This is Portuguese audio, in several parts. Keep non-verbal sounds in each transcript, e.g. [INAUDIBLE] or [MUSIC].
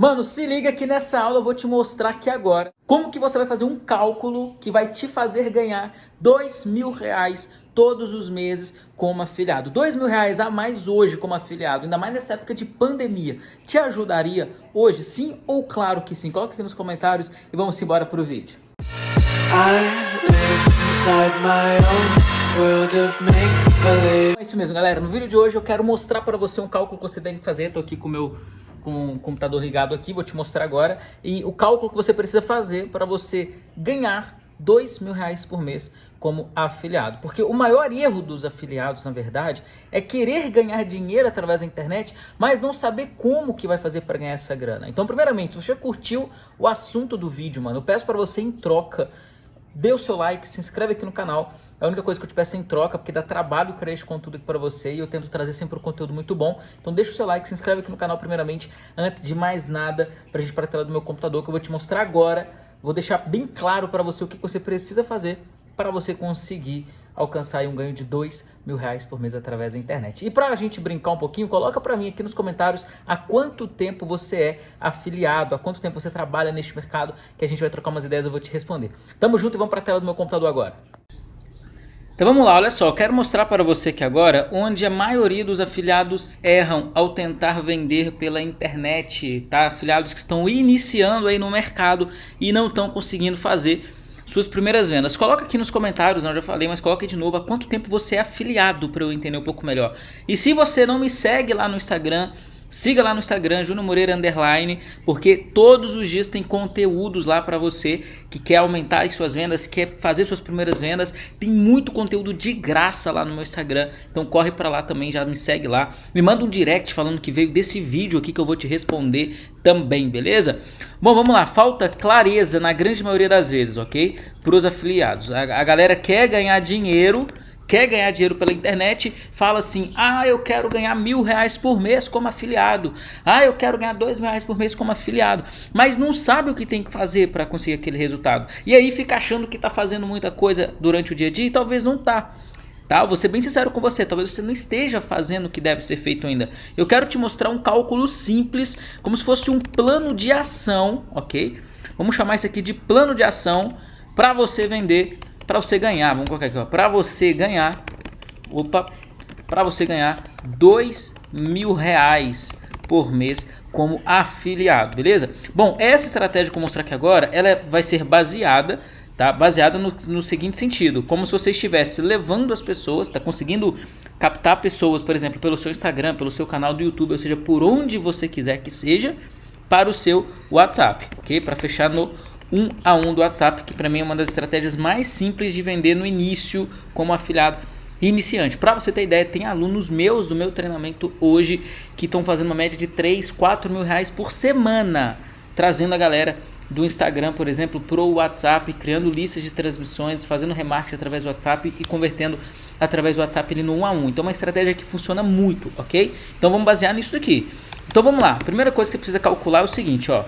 Mano, se liga que nessa aula eu vou te mostrar aqui agora como que você vai fazer um cálculo que vai te fazer ganhar dois mil reais todos os meses como afiliado. Dois mil reais a mais hoje como afiliado, ainda mais nessa época de pandemia. Te ajudaria hoje, sim ou claro que sim? Coloca aqui nos comentários e vamos embora pro vídeo. É isso mesmo, galera. No vídeo de hoje eu quero mostrar para você um cálculo que você tem que fazer. Eu tô aqui com o meu com o computador ligado aqui, vou te mostrar agora. E o cálculo que você precisa fazer para você ganhar dois mil reais por mês como afiliado. Porque o maior erro dos afiliados, na verdade, é querer ganhar dinheiro através da internet, mas não saber como que vai fazer para ganhar essa grana. Então, primeiramente, se você curtiu o assunto do vídeo, mano, eu peço para você em troca, dê o seu like, se inscreve aqui no canal. É a única coisa que eu te peço em troca, porque dá trabalho criar esse conteúdo aqui para você e eu tento trazer sempre um conteúdo muito bom. Então deixa o seu like, se inscreve aqui no canal primeiramente, antes de mais nada, pra gente ir para a tela do meu computador, que eu vou te mostrar agora. Vou deixar bem claro para você o que você precisa fazer para você conseguir alcançar um ganho de dois mil reais por mês através da internet. E para a gente brincar um pouquinho, coloca para mim aqui nos comentários há quanto tempo você é afiliado, há quanto tempo você trabalha neste mercado, que a gente vai trocar umas ideias, eu vou te responder. Tamo junto e vamos para a tela do meu computador agora. Então vamos lá, olha só, quero mostrar para você aqui agora onde a maioria dos afiliados erram ao tentar vender pela internet, tá? Afiliados que estão iniciando aí no mercado e não estão conseguindo fazer suas primeiras vendas. Coloca aqui nos comentários, não, eu já falei, mas coloca de novo há quanto tempo você é afiliado para eu entender um pouco melhor. E se você não me segue lá no Instagram, Siga lá no Instagram, Júnior Moreira Underline, porque todos os dias tem conteúdos lá para você que quer aumentar as suas vendas, quer fazer suas primeiras vendas. Tem muito conteúdo de graça lá no meu Instagram, então corre para lá também, já me segue lá. Me manda um direct falando que veio desse vídeo aqui que eu vou te responder também, beleza? Bom, vamos lá, falta clareza na grande maioria das vezes, ok? Para os afiliados. A, a galera quer ganhar dinheiro quer ganhar dinheiro pela internet, fala assim, ah, eu quero ganhar mil reais por mês como afiliado, ah, eu quero ganhar dois mil reais por mês como afiliado, mas não sabe o que tem que fazer para conseguir aquele resultado. E aí fica achando que está fazendo muita coisa durante o dia a dia e talvez não tá. Tá? vou ser bem sincero com você, talvez você não esteja fazendo o que deve ser feito ainda. Eu quero te mostrar um cálculo simples, como se fosse um plano de ação, ok? Vamos chamar isso aqui de plano de ação para você vender para você ganhar, vamos colocar aqui, ó, para você ganhar, opa, para você ganhar dois mil reais por mês como afiliado, beleza? Bom, essa estratégia que eu vou mostrar aqui agora, ela vai ser baseada, tá? Baseada no, no seguinte sentido, como se você estivesse levando as pessoas, tá conseguindo captar pessoas, por exemplo, pelo seu Instagram, pelo seu canal do YouTube, ou seja, por onde você quiser que seja, para o seu WhatsApp, ok? Para fechar no um a um do WhatsApp, que para mim é uma das estratégias mais simples de vender no início como afiliado iniciante. Para você ter ideia, tem alunos meus do meu treinamento hoje que estão fazendo uma média de 3, 4 mil reais por semana, trazendo a galera do Instagram, por exemplo, para o WhatsApp, criando listas de transmissões, fazendo remarketing através do WhatsApp e convertendo através do WhatsApp ali no 1 a 1. Então é uma estratégia que funciona muito, ok? Então vamos basear nisso daqui. Então vamos lá, primeira coisa que você precisa calcular é o seguinte, ó.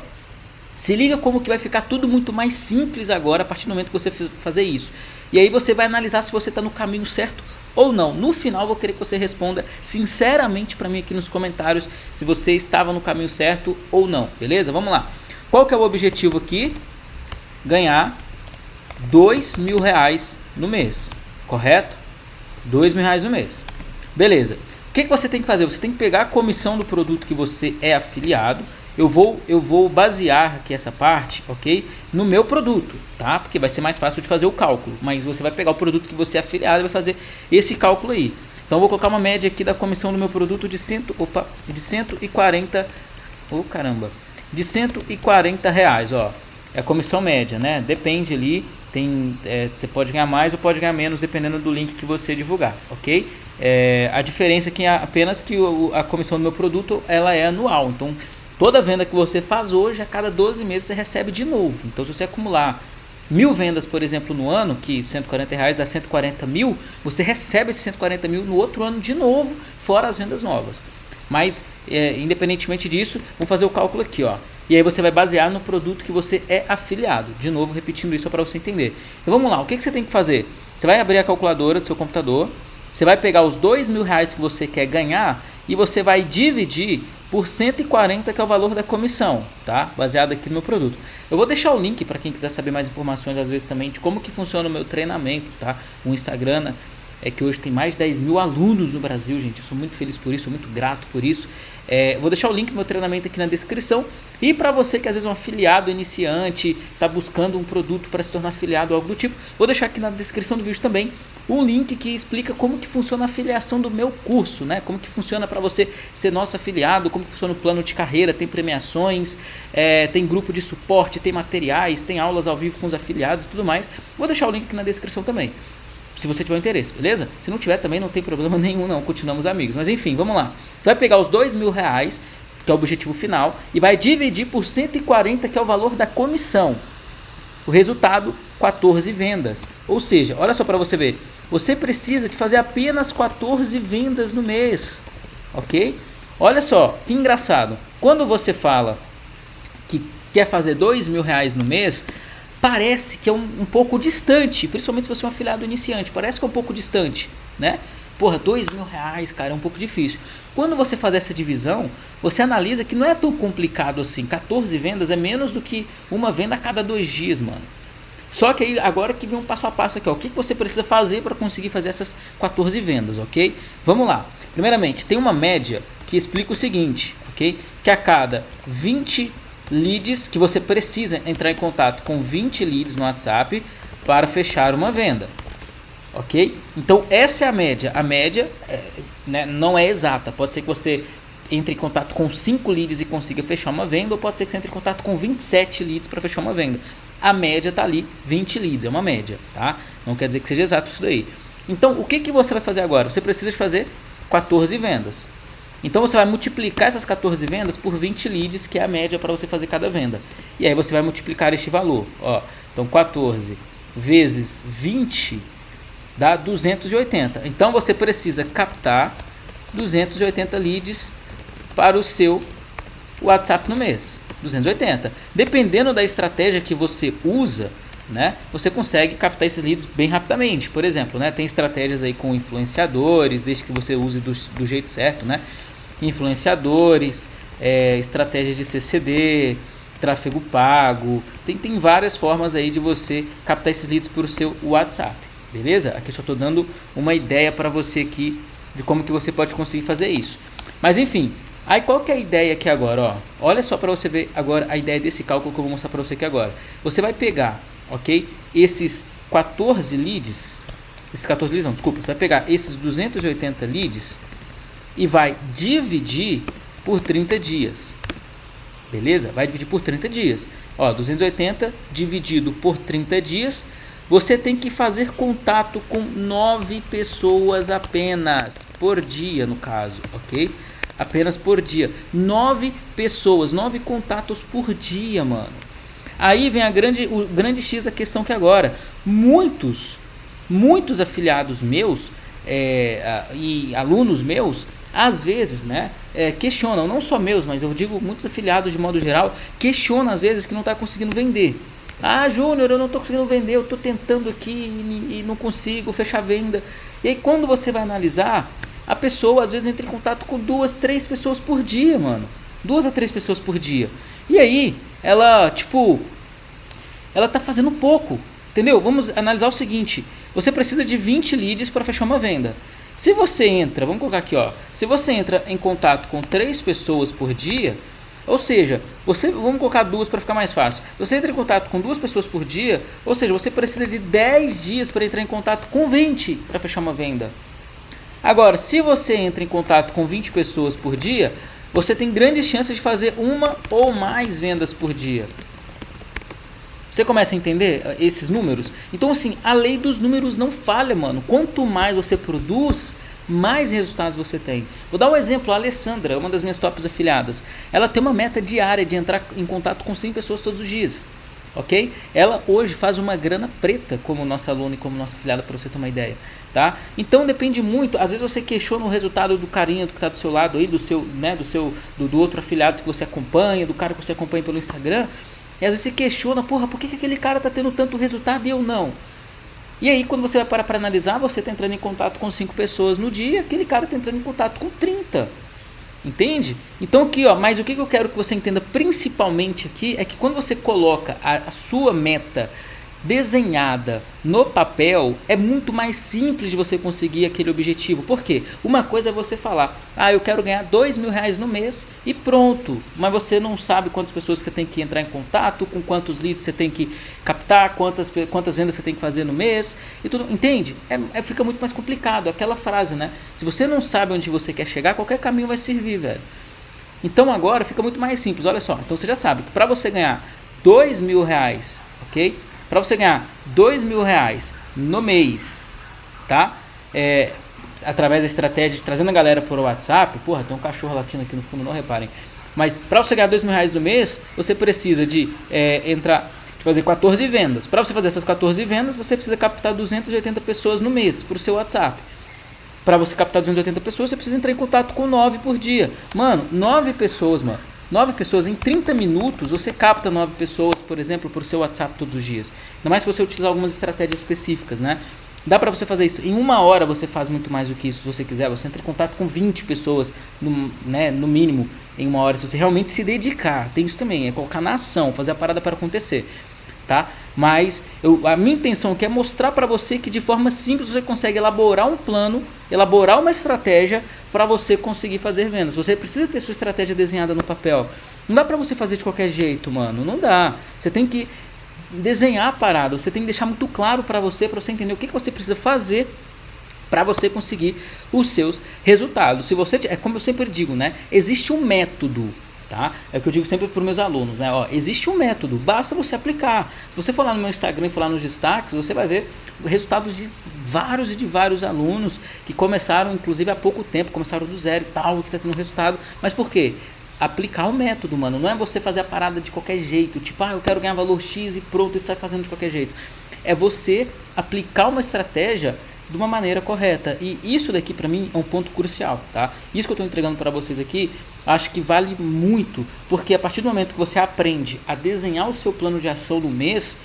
Se liga como que vai ficar tudo muito mais simples agora a partir do momento que você fazer isso. E aí você vai analisar se você está no caminho certo ou não. No final, vou querer que você responda sinceramente para mim aqui nos comentários se você estava no caminho certo ou não, beleza? Vamos lá. Qual que é o objetivo aqui? Ganhar dois mil reais no mês, correto? Dois mil reais no mês. Beleza. O que, que você tem que fazer? Você tem que pegar a comissão do produto que você é afiliado eu vou, eu vou basear aqui essa parte, ok? No meu produto, tá? Porque vai ser mais fácil de fazer o cálculo. Mas você vai pegar o produto que você é afiliado e vai fazer esse cálculo aí. Então vou colocar uma média aqui da comissão do meu produto de, cento, opa, de 140, oh caramba, de 140 reais, ó. É a comissão média, né? Depende ali, tem, é, você pode ganhar mais ou pode ganhar menos dependendo do link que você divulgar, ok? É, a diferença é apenas que o, a comissão do meu produto ela é anual, então Toda venda que você faz hoje, a cada 12 meses você recebe de novo. Então, se você acumular mil vendas, por exemplo, no ano, que 140 reais dá 140 mil, você recebe esses 140 mil no outro ano de novo, fora as vendas novas. Mas, é, independentemente disso, vamos fazer o cálculo aqui, ó. E aí você vai basear no produto que você é afiliado. De novo, repetindo isso para você entender. Então vamos lá, o que, que você tem que fazer? Você vai abrir a calculadora do seu computador, você vai pegar os dois mil reais que você quer ganhar e você vai dividir por 140 que é o valor da comissão, tá? Baseado aqui no meu produto. Eu vou deixar o link para quem quiser saber mais informações às vezes também de como que funciona o meu treinamento, tá? O Instagram, né? É que hoje tem mais de 10 mil alunos no Brasil, gente. Eu sou muito feliz por isso, muito grato por isso. É, vou deixar o link do meu treinamento aqui na descrição. E para você que às vezes é um afiliado iniciante, está buscando um produto para se tornar afiliado ou algo do tipo, vou deixar aqui na descrição do vídeo também um link que explica como que funciona a afiliação do meu curso, né? Como que funciona para você ser nosso afiliado, como que funciona o plano de carreira, tem premiações, é, tem grupo de suporte, tem materiais, tem aulas ao vivo com os afiliados e tudo mais. Vou deixar o link aqui na descrição também se você tiver interesse, beleza? Se não tiver também não tem problema [LAUGHS] nenhum não, continuamos amigos. Mas enfim, vamos lá. Você vai pegar os dois mil reais, que é o objetivo final, e vai dividir por 140, que é o valor da comissão. O resultado, 14 vendas. Ou seja, olha só para você ver, você precisa de fazer apenas 14 vendas no mês, ok? Olha só, que engraçado. Quando você fala que quer fazer dois mil reais no mês, parece que é um, um, pouco distante, principalmente se você é um afiliado iniciante, parece que é um pouco distante, né? Porra, dois mil reais, cara, é um pouco difícil. Quando você faz essa divisão, você analisa que não é tão complicado assim. 14 vendas é menos do que uma venda a cada dois dias, mano. Só que aí, agora que vem um passo a passo aqui, ó. O que você precisa fazer para conseguir fazer essas 14 vendas, ok? Vamos lá. Primeiramente, tem uma média que explica o seguinte, ok? Que a cada 20 leads que você precisa entrar em contato com 20 leads no WhatsApp para fechar uma venda. Ok? Então essa é a média. A média é, né, não é exata. Pode ser que você entre em contato com 5 leads e consiga fechar uma venda, ou pode ser que você entre em contato com 27 leads para fechar uma venda. A média está ali, 20 leads, é uma média, tá? Não quer dizer que seja exato isso daí. Então, o que, que você vai fazer agora? Você precisa de fazer 14 vendas. Então você vai multiplicar essas 14 vendas por 20 leads, que é a média para você fazer cada venda. E aí você vai multiplicar este valor. Ó, então 14 vezes 20 dá 280. Então você precisa captar 280 leads para o seu WhatsApp no mês. 280. Dependendo da estratégia que você usa, né, você consegue captar esses leads bem rapidamente. Por exemplo, né, tem estratégias aí com influenciadores, desde que você use do, do jeito certo, né? Influenciadores, é, estratégias de CCD, tráfego pago. Tem, tem várias formas aí de você captar esses leads para o seu WhatsApp, beleza? Aqui só estou dando uma ideia para você aqui de como que você pode conseguir fazer isso. Mas enfim, aí qual que é a ideia aqui agora? Ó? Olha só para você ver agora a ideia desse cálculo que eu vou mostrar para você aqui agora. Você vai pegar, ok? Esses 14 leads, esses 14 leads não, desculpa, você vai pegar esses 280 leads e vai dividir por 30 dias. Beleza? Vai dividir por 30 dias. Ó, 280 dividido por 30 dias, você tem que fazer contato com 9 pessoas apenas por dia, no caso, ok? Apenas por dia. 9 pessoas, 9 contatos por dia, mano. Aí vem a grande, o grande X da questão que agora, muitos, muitos afiliados meus é, e alunos meus às vezes, né, é, questionam, não só meus, mas eu digo muitos afiliados de modo geral, questionam às vezes que não está conseguindo vender. Ah, Júnior, eu não estou conseguindo vender, eu estou tentando aqui e, e, não consigo fechar venda. E aí quando você vai analisar, a pessoa às vezes entra em contato com duas, três pessoas por dia, mano. Duas a três pessoas por dia. E aí, ela, tipo, ela tá fazendo pouco. Entendeu? Vamos analisar o seguinte: você precisa de 20 leads para fechar uma venda. Se você entra, vamos colocar aqui, ó, se você entra em contato com três pessoas por dia, ou seja, você, vamos colocar duas para ficar mais fácil. Você entra em contato com duas pessoas por dia, ou seja, você precisa de 10 dias para entrar em contato com 20 para fechar uma venda. Agora, se você entra em contato com 20 pessoas por dia, você tem grandes chances de fazer uma ou mais vendas por dia. Você começa a entender eh, esses números? Então, assim, a lei dos números não falha, mano. Quanto mais você produz, mais resultados você tem. Vou dar um exemplo, a Alessandra, uma das minhas tops afiliadas. Ela tem uma meta diária de entrar em contato com 100 pessoas todos os dias. Ok? Ela hoje faz uma grana preta como nossa aluna e como nossa afiliada, para você ter uma ideia. Tá? Então depende muito. Às vezes você questiona o resultado do carinha que está do seu lado aí, do seu, né, do seu, do, do outro afiliado que você acompanha, do cara que você acompanha pelo Instagram. E às vezes você questiona, porra, por que, que aquele cara está tendo tanto resultado e eu não? E aí, quando você vai parar para analisar, você está entrando em contato com 5 pessoas no dia, aquele cara está entrando em contato com 30. Entende? Então aqui, ó, mas o que eu quero que você entenda principalmente aqui é que quando você coloca a, a sua meta desenhada no papel, é muito mais simples de você conseguir aquele objetivo. Por quê? Uma coisa é você falar, ah, eu quero ganhar dois mil reais no mês e pronto. Mas você não sabe quantas pessoas você tem que entrar em contato, com quantos leads você tem que captar, quantas, quantas vendas você tem que fazer no mês e tudo. Entende? É, é, fica muito mais complicado. Aquela frase, né? Se você não sabe onde você quer chegar, qualquer caminho vai servir, velho. Então agora fica muito mais simples. Olha só. Então você já sabe que para você ganhar dois mil reais, ok? Para você ganhar dois mil reais no mês, tá? É, através da estratégia de trazendo a galera por WhatsApp, porra, tem um cachorro latindo aqui no fundo, não reparem. Mas para você ganhar dois mil reais no mês, você precisa de é, entrar, de fazer 14 vendas. Para você fazer essas 14 vendas, você precisa captar 280 pessoas no mês para o seu WhatsApp. Para você captar 280 pessoas, você precisa entrar em contato com 9 por dia. Mano, 9 pessoas, mano. Nove pessoas em 30 minutos, você capta nove pessoas, por exemplo, por seu WhatsApp todos os dias. Ainda mais se você utilizar algumas estratégias específicas, né? Dá para você fazer isso. Em uma hora você faz muito mais do que isso, se você quiser. Você entra em contato com 20 pessoas, no, né, no mínimo, em uma hora. Se você realmente se dedicar. Tem isso também, é colocar na ação, fazer a parada para acontecer tá? Mas eu, a minha intenção aqui é mostrar para você que de forma simples você consegue elaborar um plano, elaborar uma estratégia para você conseguir fazer vendas. Você precisa ter sua estratégia desenhada no papel. Não dá para você fazer de qualquer jeito, mano. Não dá. Você tem que desenhar a parada. Você tem que deixar muito claro para você, para você entender o que, que você precisa fazer para você conseguir os seus resultados. Se você é como eu sempre digo, né? Existe um método Tá? É o que eu digo sempre para os meus alunos, né? Ó, existe um método, basta você aplicar. Se você for lá no meu Instagram e for lá nos destaques, você vai ver resultados de vários e de vários alunos que começaram, inclusive, há pouco tempo, começaram do zero e tal, que está tendo resultado. Mas por quê? Aplicar o método, mano. Não é você fazer a parada de qualquer jeito, tipo, ah, eu quero ganhar valor X e pronto, e sai fazendo de qualquer jeito. É você aplicar uma estratégia de uma maneira correta. E isso daqui para mim é um ponto crucial, tá? Isso que eu estou entregando para vocês aqui, acho que vale muito, porque a partir do momento que você aprende a desenhar o seu plano de ação no mês,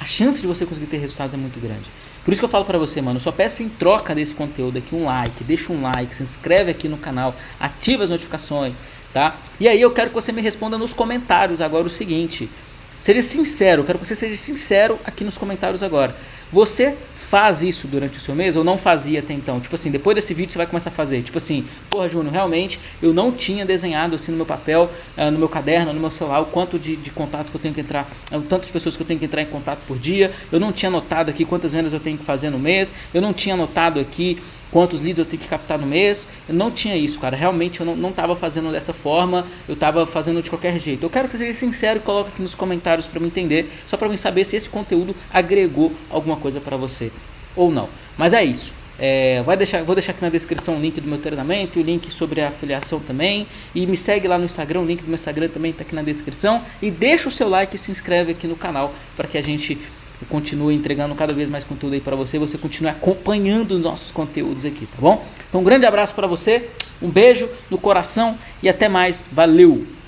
a chance de você conseguir ter resultados é muito grande. Por isso que eu falo para você, mano, só peça em troca desse conteúdo aqui um like, deixa um like, se inscreve aqui no canal, ativa as notificações, tá? E aí eu quero que você me responda nos comentários agora o seguinte, Seja sincero, quero que você seja sincero aqui nos comentários agora. Você faz isso durante o seu mês ou não fazia até então? Tipo assim, depois desse vídeo você vai começar a fazer. Tipo assim, porra, Júnior, realmente eu não tinha desenhado assim no meu papel, uh, no meu caderno, no meu celular, o quanto de, de contato que eu tenho que entrar, uh, tantas pessoas que eu tenho que entrar em contato por dia. Eu não tinha anotado aqui quantas vendas eu tenho que fazer no mês. Eu não tinha anotado aqui quantos leads eu tenho que captar no mês. Eu não tinha isso, cara. Realmente eu não estava fazendo dessa forma, eu estava fazendo de qualquer jeito. Eu quero que você seja sincero e coloque aqui nos comentários para me entender, só para mim saber se esse conteúdo agregou alguma coisa para você ou não. Mas é isso. É, vai deixar, vou deixar aqui na descrição o link do meu treinamento, o link sobre a afiliação também. E me segue lá no Instagram, o link do meu Instagram também está aqui na descrição. E deixa o seu like e se inscreve aqui no canal para que a gente continue entregando cada vez mais conteúdo aí para você. Você continue acompanhando os nossos conteúdos aqui, tá bom? Então um grande abraço para você, um beijo no coração e até mais. Valeu!